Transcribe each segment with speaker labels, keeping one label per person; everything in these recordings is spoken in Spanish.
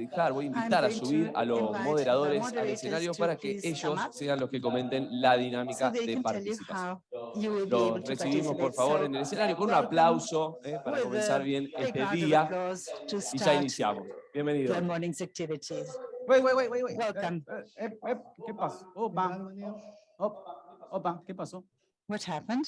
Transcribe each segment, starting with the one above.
Speaker 1: dejar, voy a invitar a subir a los moderadores al escenario para que ellos sean los que comenten la dinámica de participación. Los recibimos, por favor, en el escenario con un aplauso eh, para comenzar bien este día y ya iniciamos. Bienvenidos.
Speaker 2: Good morning's activities.
Speaker 3: Wait, wait, wait, wait.
Speaker 2: Welcome.
Speaker 3: Eh, eh, ¿Qué pasó? Opa, op- opa, ¿qué pasó?
Speaker 2: What happened?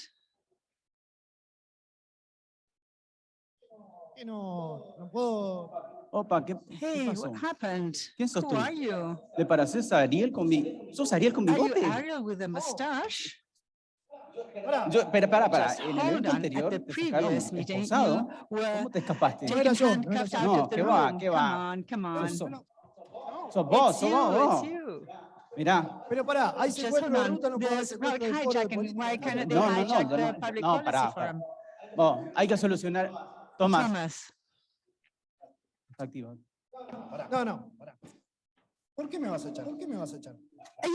Speaker 4: No, no puedo.
Speaker 3: Opa, ¿qué, qué
Speaker 2: Hey,
Speaker 3: pasó?
Speaker 2: what happened?
Speaker 3: ¿Quién sos
Speaker 2: Who
Speaker 3: tú?
Speaker 2: are you?
Speaker 3: ¿Te pareces a Ariel con mi... ¿Sos Ariel con
Speaker 2: Are you
Speaker 3: bigote?
Speaker 2: Ariel with a mustache?
Speaker 4: Pará,
Speaker 3: Yo, espera, para, para. En el evento anterior te sacaron esposado. ¿Cómo te escapaste?
Speaker 4: No era yo, no era yo.
Speaker 3: No, qué va, qué
Speaker 2: Come
Speaker 3: va.
Speaker 2: on, come on.
Speaker 3: Sos, vos, sos vos. Mirá.
Speaker 4: pero pará, hay
Speaker 2: Just
Speaker 4: secuestro de ruta, no puedo haber
Speaker 2: There's
Speaker 4: secuestro
Speaker 2: public
Speaker 4: del foro de
Speaker 2: hijacking.
Speaker 4: política.
Speaker 2: Why can't they
Speaker 3: No, no, no, pará? Vos, hay que solucionar. Tomás,
Speaker 2: Thomas,
Speaker 3: activa.
Speaker 4: No, no. ¿Por qué me vas a echar? ¿Por qué me vas a echar?
Speaker 3: La-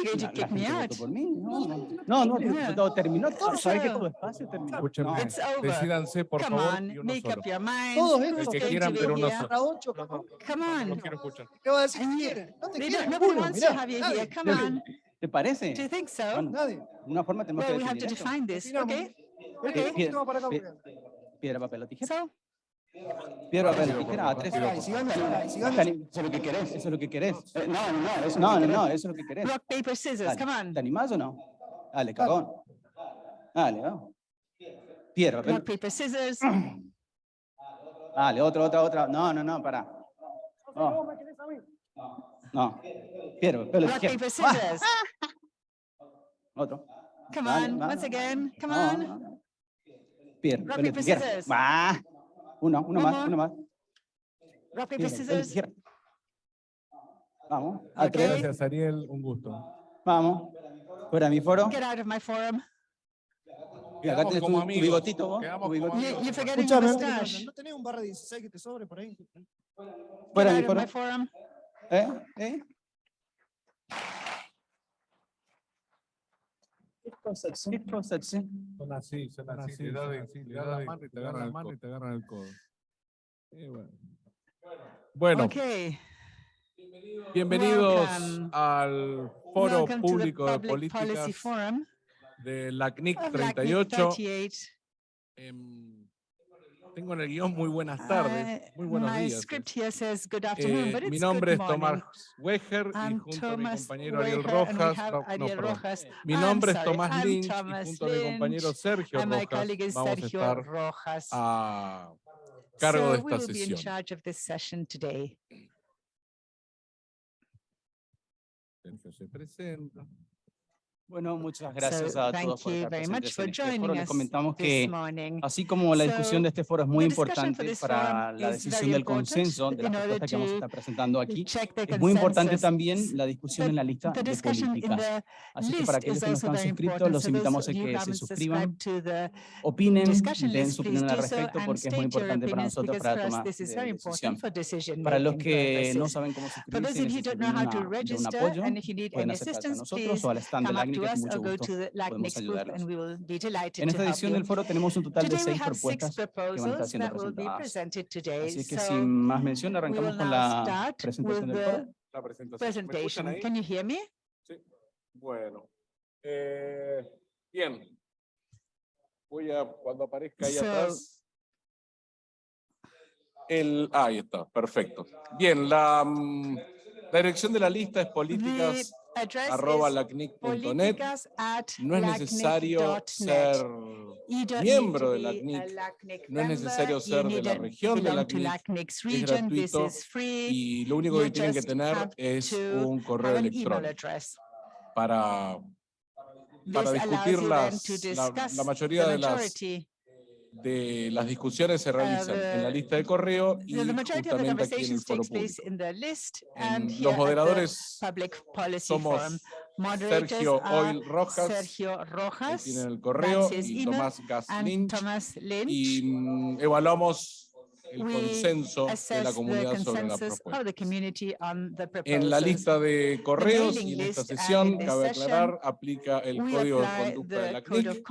Speaker 3: gente votó por mí. No, no, no, no,
Speaker 2: Yeah.
Speaker 3: no, terminó todo. ¿Sabes que todo espacio terminó? No.
Speaker 2: Over.
Speaker 5: decídanse por
Speaker 2: Come
Speaker 5: favor
Speaker 2: on,
Speaker 5: y uno
Speaker 2: make
Speaker 5: solo.
Speaker 2: up your minds.
Speaker 4: Todos estos
Speaker 5: El que
Speaker 2: going
Speaker 5: quieran,
Speaker 2: to
Speaker 5: pero
Speaker 2: here?
Speaker 5: solo.
Speaker 4: Ocho,
Speaker 5: No, no,
Speaker 2: Come
Speaker 5: no,
Speaker 2: on.
Speaker 5: no quiero escuchar.
Speaker 4: ¿qué va a decir
Speaker 2: And
Speaker 4: que
Speaker 2: you-
Speaker 4: quieren? No te quieren,
Speaker 2: nobody wants to have you here. Come on.
Speaker 3: ¿Te parece?
Speaker 2: Do you think so?
Speaker 3: Bueno,
Speaker 4: Nadie.
Speaker 3: una forma tenemos
Speaker 2: Well,
Speaker 3: que
Speaker 2: we have to define this, okay?
Speaker 4: ¿Por
Speaker 2: Okay.
Speaker 4: no.
Speaker 3: Piedra, papel o tijera.
Speaker 2: So,
Speaker 3: Piedra, papel o
Speaker 5: Rápido,
Speaker 3: tijera.
Speaker 5: por
Speaker 3: A tres.
Speaker 4: si si gana,
Speaker 3: Dani, Eso es lo que querés. Eso es lo que querés.
Speaker 6: Eh, No, no, no, eso
Speaker 3: No, no, no, eso es lo que querés.
Speaker 2: rock, paper, scissors,
Speaker 3: Dale,
Speaker 2: come on.
Speaker 3: ¿Te animás o no? Dale, cagón. Dale, vamos. Piedra,
Speaker 2: Rock, paper, scissors.
Speaker 3: Dale, otra, otra, otra. No, no, no, pará. No. No. Piedra, papel o
Speaker 2: Rock, paper, scissors.
Speaker 3: Otro.
Speaker 2: Come on, once again, come
Speaker 3: No,
Speaker 2: on.
Speaker 3: no, no. Piedra, Uno, uno más, uno más.
Speaker 2: Rock, paper, scissors.
Speaker 3: Vamos. A.
Speaker 5: Gracias, Ariel. Un gusto.
Speaker 3: Vamos. Fuera de mi foro.
Speaker 2: Get out of my forum.
Speaker 3: Y acá tu,
Speaker 5: amigos.
Speaker 3: bigotito vos.
Speaker 5: Quedamos
Speaker 3: tu
Speaker 5: como
Speaker 3: bigotito.
Speaker 2: You, forgetting
Speaker 4: Escuchame,
Speaker 2: mustache.
Speaker 4: ¿no tenés un barra 16 que te sobre por ahí?
Speaker 3: Fuera de
Speaker 2: Get
Speaker 3: mi
Speaker 2: out of
Speaker 3: foro.
Speaker 2: my forum.
Speaker 3: ¿Eh? ¿Eh? ¿Qué cosa, sí?
Speaker 5: Son así, son así. Le das de- le das la mano y te agarran la mano y te agarran el codo. Eh, bueno. Bueno,
Speaker 2: Okay.
Speaker 5: bienvenidos
Speaker 2: welcome.
Speaker 5: al Foro
Speaker 2: Welcome
Speaker 5: Público de Políticas de la CNIC
Speaker 2: of LACNIC
Speaker 5: 38.
Speaker 2: 38.
Speaker 5: Em, tengo en el guion muy buenas tardes,
Speaker 2: Uh,
Speaker 5: muy buenos días.
Speaker 2: says
Speaker 5: Eh,
Speaker 2: but
Speaker 5: mi nombre es Tomás. Weger y junto a mi compañero Ariel
Speaker 2: Weger,
Speaker 5: Rojas, no,
Speaker 2: Ariel. Rojas.
Speaker 5: Mi nombre es Tomás Lynch y junto a mi compañero Sergio Rojas
Speaker 2: colleague is
Speaker 5: vamos a
Speaker 2: Sergio
Speaker 5: estar
Speaker 2: Rojas.
Speaker 5: a cargo
Speaker 2: So
Speaker 5: de esta sesión. Sergio se presenta.
Speaker 3: Bueno, muchas gracias
Speaker 2: So
Speaker 3: a todos por estar presentes en este foro. Les comentamos que así como la discusión de este foro es muy importante para la
Speaker 2: is
Speaker 3: decisión del consenso de
Speaker 2: order
Speaker 3: propuestas que vamos a estar presentando aquí, es muy importante también la discusión en la lista de políticas. Así que para aquellos que no están suscritos, los invitamos a que se suscriban, opinen, den su opinión al respecto porque es muy importante para nosotros para tomar de
Speaker 2: very
Speaker 3: decisión. Para los que no saben cómo suscribirse y necesitan un apoyo, pueden acercarse a nosotros o al stand de la
Speaker 2: up to
Speaker 3: CNIC, que
Speaker 2: us
Speaker 3: con
Speaker 2: or
Speaker 3: mucho
Speaker 2: go to
Speaker 3: gusto
Speaker 2: the
Speaker 3: podemos
Speaker 2: LACNIC's booth
Speaker 3: ayudarlos.
Speaker 2: and we will be delighted
Speaker 3: En esta edición del foro tenemos un total de seis
Speaker 2: have six
Speaker 3: propuestas que van a estar siendo presentadas. Así que
Speaker 2: So
Speaker 3: sin más mención
Speaker 2: we
Speaker 3: arrancamos
Speaker 2: will
Speaker 3: con
Speaker 2: now
Speaker 3: la
Speaker 2: start
Speaker 3: presentación
Speaker 2: with
Speaker 3: del foro.
Speaker 2: the
Speaker 5: La presentación. ¿Me escuchan
Speaker 2: presentation.
Speaker 5: ahí?
Speaker 2: Can you hear me?
Speaker 5: Sí. Bueno. Eh, bien. Voy a, cuando aparezca ahí
Speaker 2: So-
Speaker 5: atrás. El, ah, ahí está, perfecto. Bien, la, mm, la dirección de la lista es políticas arroba lacnic.net. No es necesario ser miembro de LACNIC. No es necesario ser de la región de LACNIC.
Speaker 2: This
Speaker 5: gratuito y lo único que tienen que tener es un correo electrónico para, para discutir las, la, mayoría de las. De las discusiones se realizan en la
Speaker 2: the-
Speaker 5: lista de correo y
Speaker 2: The the the
Speaker 5: justamente aquí en el foro público.
Speaker 2: in the list and here
Speaker 5: Los
Speaker 2: the
Speaker 5: moderadores somos Sergio Oil Rojas,
Speaker 2: Sergio
Speaker 5: que
Speaker 2: Rojas,
Speaker 5: tienen el correo,
Speaker 2: his
Speaker 5: y Tomás Gas Lynch,
Speaker 2: Lynch.
Speaker 5: y mm, evaluamos el consenso de la
Speaker 2: the
Speaker 5: comunidad sobre la propuesta.
Speaker 2: the the
Speaker 5: En la lista de correos y en esta sesión, cabe aclarar, aplica el código de conducta de la
Speaker 2: the
Speaker 5: CNIC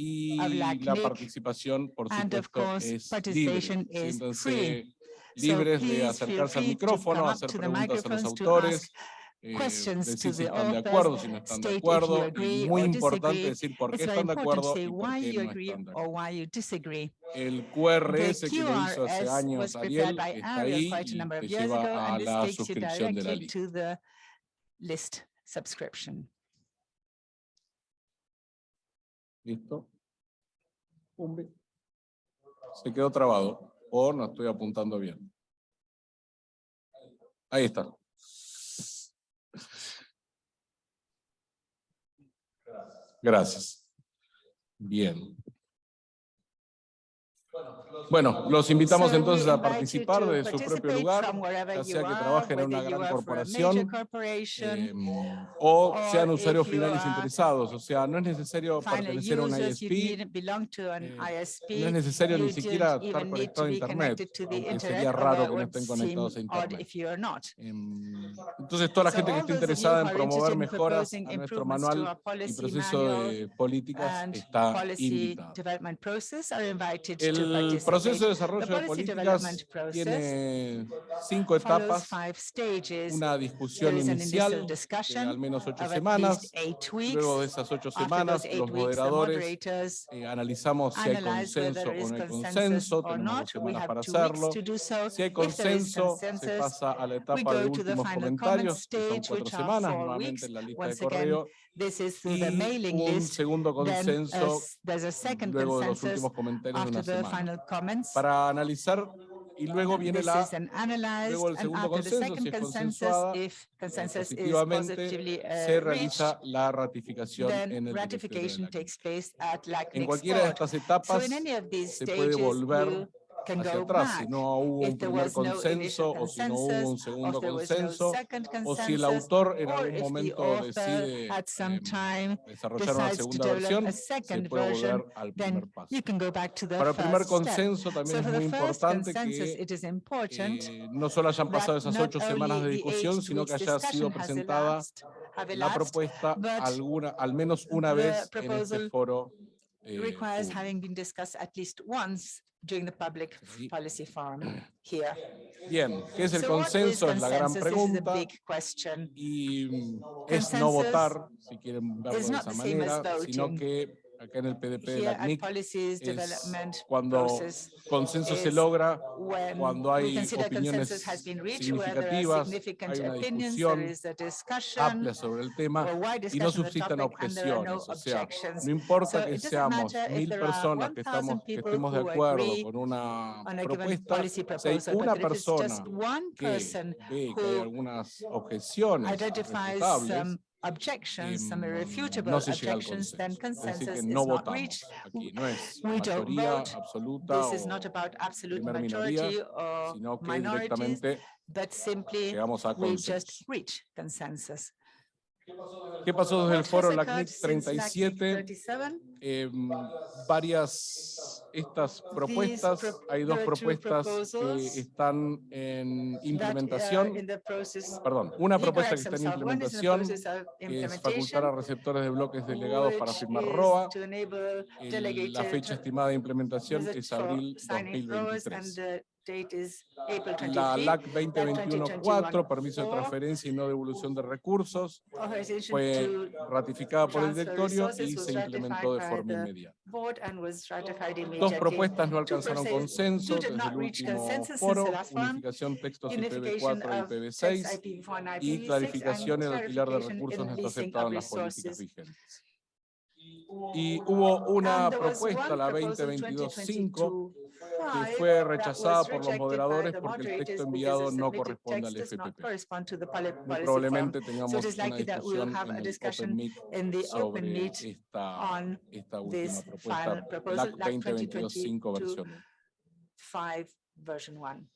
Speaker 5: y
Speaker 2: la
Speaker 5: participación, por supuesto,
Speaker 2: course,
Speaker 5: es libre. Siéntanse
Speaker 2: free.
Speaker 5: libres de acercarse al micrófono, hacer preguntas a los autores, eh, decir si están de acuerdo, si no están de acuerdo, y muy
Speaker 2: or
Speaker 5: importante decir por qué están de acuerdo y por
Speaker 2: why
Speaker 5: qué
Speaker 2: you
Speaker 5: no
Speaker 2: agree
Speaker 5: están de acuerdo.
Speaker 2: why you disagree.
Speaker 5: El QRS que lo hizo hace años Ariel está ahí
Speaker 2: quite a
Speaker 5: y
Speaker 2: number of
Speaker 5: te
Speaker 2: years ago,
Speaker 5: lleva a la suscripción de la lista. ¿Listo? Se quedó trabado o no estoy apuntando bien. Ahí está. Gracias. Bien. Bueno, los invitamos entonces a participar desde su propio lugar, ya sea que trabajen en una gran corporación, eh, o sean usuarios finales interesados. O sea, no es necesario pertenecer a una ISP, eh, no es necesario ni siquiera estar conectado a internet, aunque sería raro que no estén conectados a internet. Em, Entonces, toda la gente que esté interesada en promover mejoras a nuestro manual y proceso de políticas está
Speaker 2: to
Speaker 5: El. Proceso de desarrollo de políticas tiene cinco etapas, una discusión inicial de al menos ocho semanas, luego de esas ocho semanas los moderadores eh, analizamos si hay consenso o no hay consenso, tenemos dos semanas para hacerlo. Si hay consenso, se pasa a la etapa de últimos comentarios, que son cuatro semanas, nuevamente en la lista de correo,
Speaker 2: This is through the
Speaker 5: y
Speaker 2: mailing
Speaker 5: un
Speaker 2: list.
Speaker 5: segundo consenso
Speaker 2: s- there's a second
Speaker 5: luego de los últimos comentarios de una semana.
Speaker 2: Comments.
Speaker 5: Para analizar, y luego viene la luego el segundo consenso, si es consensuada,
Speaker 2: if consensus
Speaker 5: positivamente
Speaker 2: uh,
Speaker 5: se realiza la ratificación en el
Speaker 2: ratification takes place at
Speaker 5: En cualquiera de estas etapas se puede volver hacia atrás, si no hubo un primer consenso o si no hubo un segundo consenso, o si el autor en algún momento decide em, desarrollar una segunda versión, se puede volver al primer paso. Para el primer consenso también es muy importante que eh, no solo hayan pasado esas ocho semanas de discusión, sino que haya sido presentada la propuesta alguna, al menos una vez en este foro
Speaker 2: requires
Speaker 5: público.
Speaker 2: having been discussed at least once during the public policy forum here.
Speaker 5: Bien, ¿qué es el
Speaker 2: So
Speaker 5: consenso? Es la gran pregunta.
Speaker 2: big question.
Speaker 5: y mm, es no votar, si quieren verlo de esa manera, sino que acá en el PDP de la CNIC es cuando consenso se logra cuando hay opiniones significativas, hay una discusión amplia sobre el tema y no suscitan objeciones. O sea, no importa que seamos mil personas que,
Speaker 2: 1,000
Speaker 5: estamos, que estemos de acuerdo con una propuesta, si hay una persona que ve que hay algunas objeciones
Speaker 2: objections, some
Speaker 5: em,
Speaker 2: irrefutable
Speaker 5: no se llega al
Speaker 2: objections, then
Speaker 5: consenso. Es decir,
Speaker 2: consensus
Speaker 5: que
Speaker 2: is
Speaker 5: no
Speaker 2: not
Speaker 5: votamos
Speaker 2: reached.
Speaker 5: aquí, no es
Speaker 2: We don't
Speaker 5: mayoría
Speaker 2: vote.
Speaker 5: absoluta
Speaker 2: This is not
Speaker 5: o
Speaker 2: about absolute
Speaker 5: primer
Speaker 2: majority
Speaker 5: minoría,
Speaker 2: or
Speaker 5: sino que
Speaker 2: minorities,
Speaker 5: directamente
Speaker 2: but simply
Speaker 5: llegamos a
Speaker 2: we just
Speaker 5: consenso.
Speaker 2: reach consensus.
Speaker 5: ¿Qué pasó desde el foro LACNIC
Speaker 2: occurred since LACNIC
Speaker 5: 37?
Speaker 2: 37?
Speaker 5: Em, varias estas propuestas,
Speaker 2: pro-
Speaker 5: hay dos propuestas que están en
Speaker 2: are
Speaker 5: implementación, perdón, una propuesta que está en implementación, es facultar a receptores de bloques delegados para firmar ROA. El- la fecha estimada de implementación es abril
Speaker 2: signing ROAs, and
Speaker 5: 2023. La
Speaker 2: 23.
Speaker 5: LAC 2021-4, permiso de
Speaker 2: 2021-4,
Speaker 5: transferencia y no devolución de recursos, fue ratificada por el directorio y se implementó de forma inmediata. Dos propuestas no alcanzaron consenso desde el último foro, unificación textos
Speaker 2: Unification
Speaker 5: IPv4 y
Speaker 2: of text
Speaker 5: IPv6
Speaker 2: IPv4 and
Speaker 5: y
Speaker 2: IPv6
Speaker 5: clarificación en alquiler de
Speaker 2: clarification
Speaker 5: recursos no está aceptado en las políticas vigentes. Y hubo una propuesta, la
Speaker 2: proposal
Speaker 5: 2022-5, que
Speaker 2: 2022-5
Speaker 5: fue
Speaker 2: that
Speaker 5: rechazada
Speaker 2: was
Speaker 5: por los
Speaker 2: rejected by
Speaker 5: moderadores
Speaker 2: the
Speaker 5: porque el texto
Speaker 2: moderators
Speaker 5: enviado
Speaker 2: because the
Speaker 5: no corresponde al FPP.
Speaker 2: correspond to the poli-
Speaker 5: Muy
Speaker 2: policy
Speaker 5: probablemente tengamos
Speaker 2: So it is
Speaker 5: una
Speaker 2: likely that we will
Speaker 5: discusión
Speaker 2: have
Speaker 5: en
Speaker 2: a
Speaker 5: el
Speaker 2: discussion
Speaker 5: Open Meet
Speaker 2: in the open
Speaker 5: sobre esta,
Speaker 2: on
Speaker 5: esta última
Speaker 2: this
Speaker 5: propuesta,
Speaker 2: final proposal,
Speaker 5: LAC
Speaker 2: LAC
Speaker 5: 2022-5 versión 1.
Speaker 2: 5 version 1.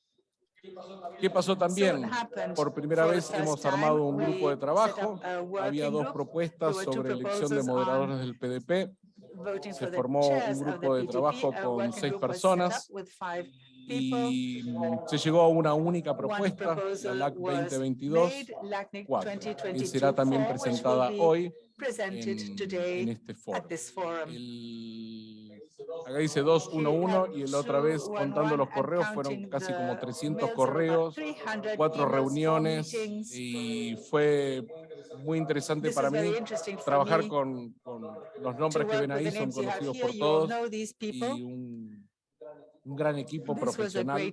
Speaker 5: ¿Qué pasó también? Por primera vez
Speaker 2: first
Speaker 5: hemos armado un grupo de
Speaker 2: we
Speaker 5: trabajo. Había
Speaker 2: working
Speaker 5: dos
Speaker 2: group.
Speaker 5: propuestas
Speaker 2: There were two
Speaker 5: sobre elección de moderadores del PDP se formó un grupo de trabajo con seis personas y se llegó a una única propuesta, la LAC 2022,
Speaker 2: y
Speaker 5: será también presentada hoy en, en este foro. Acá dice 211 y la otra vez contando los correos fueron casi como 300 correos, cuatro reuniones y fue muy interesante para mí trabajar con, los nombres que ven ahí, son conocidos por todos y un gran equipo profesional.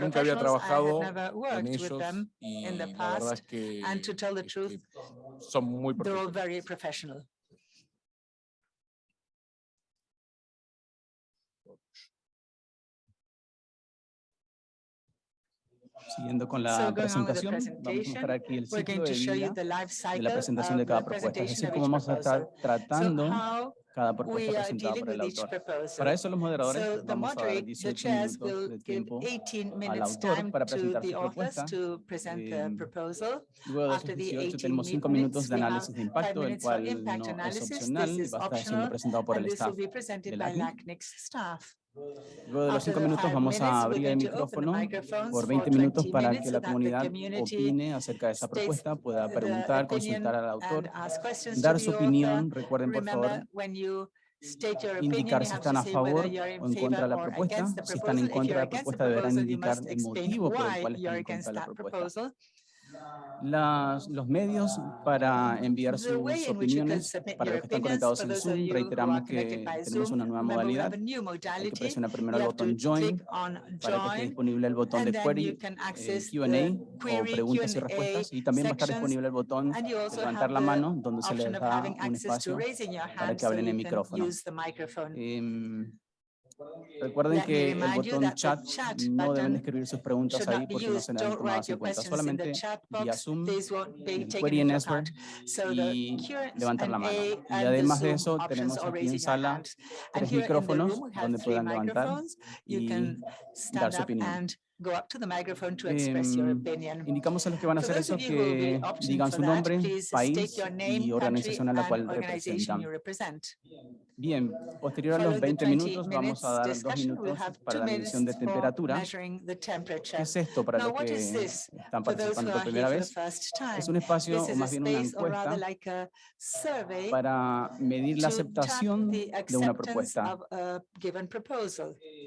Speaker 5: Nunca había trabajado con ellos y la verdad es que, este, truth, que
Speaker 2: son muy
Speaker 5: profesionales.
Speaker 3: Siguiendo con la
Speaker 2: so
Speaker 3: presentación, vamos a mostrar aquí el ciclo de vida de la presentación de cada propuesta, es decir, cómo vamos a estar tratando
Speaker 2: so
Speaker 3: cada propuesta presentada por el autor. Para eso los moderadores
Speaker 2: so
Speaker 3: vamos a dar 18 minutos de tiempo al autor para presentar su propuesta.
Speaker 2: Present eh,
Speaker 3: luego de esos 18 tenemos 5 minutos de análisis de impacto, el cual no es opcional y va a estar siendo presentado por el staff
Speaker 2: de LACNIC.
Speaker 3: Luego de los
Speaker 2: cinco
Speaker 3: minutos vamos a abrir el micrófono por 20 minutos para que la comunidad opine acerca de esa propuesta, pueda preguntar, consultar al autor, dar su opinión. Recuerden, por favor, indicar si están a favor o en contra de la propuesta. Si están en contra de la propuesta, deberán indicar el motivo por el cual están en contra de la propuesta. Las, los medios para enviar sus opiniones para los que están conectados en Zoom. Reiteramos que tenemos una nueva modalidad. Hay que presionar primero el botón Join para que esté disponible el botón de Query, eh, Q&A o preguntas y respuestas. Y también va a estar disponible el botón levantar la mano donde se les da un espacio para que hablen en micrófono. Eh, Recuerden que el botón chat, no deben escribir sus preguntas ahí porque no serán tomadas en cuenta. Solamente vía Zoom, el
Speaker 2: eh,
Speaker 3: query
Speaker 2: en Esper
Speaker 3: y levantar la mano. Y además de eso, tenemos aquí en sala tres micrófonos donde puedan levantar y dar su opinión.
Speaker 2: Go up to the microphone to express your
Speaker 3: em,
Speaker 2: opinion.
Speaker 3: Indicamos a los que van a hacer eso que digan su nombre, país y organización a la cual representan. Bien, posterior a los 20 minutos vamos a dar dos minutos para la medición de temperatura. ¿Qué es esto para los que están participando por primera vez? Es un espacio, o más bien una encuesta, para medir la aceptación de una propuesta.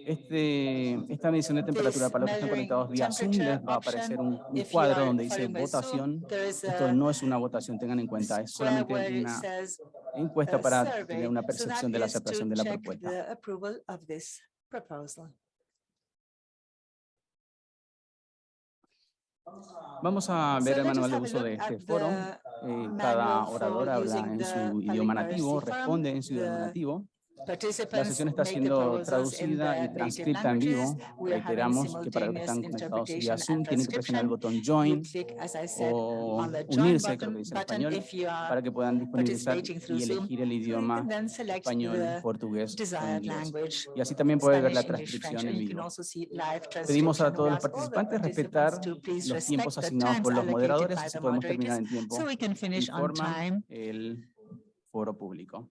Speaker 3: Este, esta medición de temperatura para los están conectados vía Zoom, les va a aparecer un, cuadro donde dice votación. Esto no es una votación, tengan en cuenta, es solamente una encuesta para tener una percepción de la aceptación de la propuesta. Vamos a ver el manual de uso de este foro. Eh, cada orador habla en su idioma nativo, responde en su idioma nativo. La sesión está siendo traducida y transcrita en vivo. Reiteramos que para los que están conectados vía Zoom tienen que presionar el botón Join o unirse, creo que dice en español, para que puedan disponibilizar y elegir el idioma español, portugués inglés. Y así también puede ver la transcripción en vivo. Pedimos a todos los participantes respetar los tiempos asignados por los moderadores, así podemos terminar en tiempo y
Speaker 2: forma
Speaker 3: el foro público.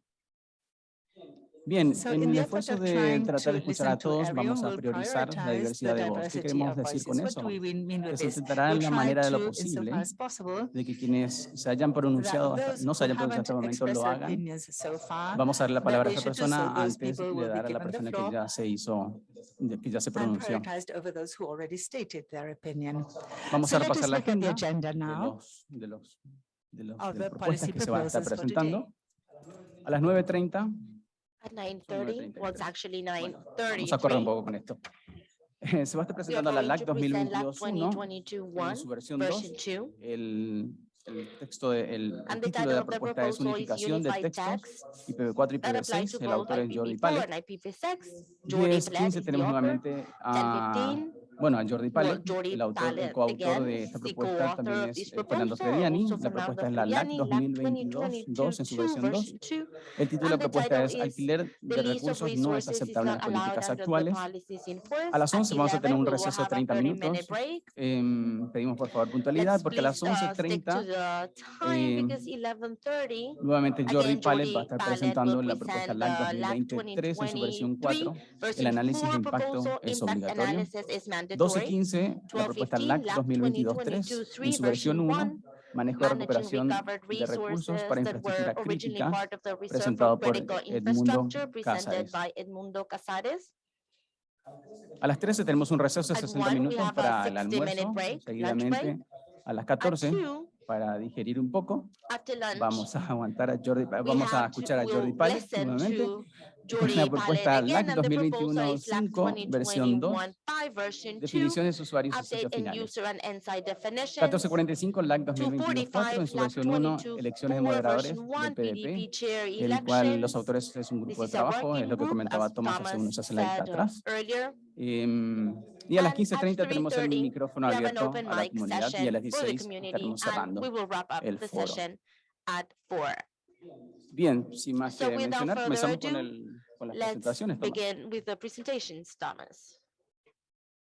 Speaker 3: Bien, en el esfuerzo de tratar de escuchar a todos, vamos a priorizar la diversidad de voz. ¿Qué queremos decir con eso? Que se intentará en la manera de lo posible de que quienes se hayan pronunciado, no se hayan pronunciado hasta el momento, lo hagan. Vamos a darle la palabra a
Speaker 2: esta
Speaker 3: persona antes de dar a la persona que ya se hizo, que ya se pronunció. Vamos a repasar la agenda de los, de los, de los de propuestas que se va a estar presentando. A las 9.30
Speaker 6: At 9.30, well, it's actually 9.30.
Speaker 3: Vamos a correr un poco con esto. Se va a estar presentando la LAC
Speaker 6: 2021,
Speaker 3: en su versión 2. El, el texto, de, el, el título de la propuesta es Unificación de Textos, IPv4 y IPv6. El autor es Jordi
Speaker 6: Pale. 10.15
Speaker 3: tenemos nuevamente a bueno, Jordi Palet, el, autor, coautor de esta propuesta también es eh, Fernando Frediani. La propuesta es la LAC
Speaker 6: 2022,
Speaker 3: 2 en su versión 2. El título de la propuesta es Alquiler de recursos no es aceptable en las políticas actuales. A las 11 vamos a tener un receso de 30 minutos. Eh, pedimos por favor puntualidad porque a las 11.30 eh,
Speaker 6: em,
Speaker 3: nuevamente Jordi Palet va a estar presentando la propuesta LAC 2023 en su versión 4. El análisis de impacto es obligatorio. 1215, la propuesta LAC 2022-3,
Speaker 6: en
Speaker 3: su versión 1, manejo de recuperación de recursos para infraestructura crítica, presentado por Edmundo
Speaker 6: Casares.
Speaker 3: A las 13 tenemos un receso de 60 minutos para el almuerzo, seguidamente a las 14 para digerir un poco. Vamos a aguantar a Jordi, vamos a escuchar a Jordi
Speaker 6: Páez
Speaker 3: nuevamente la
Speaker 6: Pález
Speaker 3: propuesta LAC
Speaker 6: and the proposal is LAC
Speaker 3: 2021-5, versión 2,
Speaker 6: 2021-5, version 2,
Speaker 3: definiciones de usuarios y
Speaker 6: insight definitions.
Speaker 3: 1445, LAC 2021-4, en su
Speaker 6: 245,
Speaker 3: versión 1,
Speaker 6: LAC
Speaker 3: elecciones de
Speaker 6: 22,
Speaker 3: moderadores del
Speaker 6: 1,
Speaker 3: PDP, el cual los autores es un grupo de trabajo, es lo que comentaba Tomás hace unos slides atrás. Em, y a las
Speaker 6: And at
Speaker 3: 15.30 tenemos el
Speaker 6: 3:30,
Speaker 3: micrófono abierto a la comunidad y a las
Speaker 6: for the
Speaker 3: 16
Speaker 6: community,
Speaker 3: estaremos
Speaker 6: and
Speaker 3: cerrando. el foro. Bien, sin más que mencionar, comenzamos con, el, con las
Speaker 6: Let's
Speaker 3: presentaciones. Tomás.
Speaker 6: begin with the presentations, Thomas.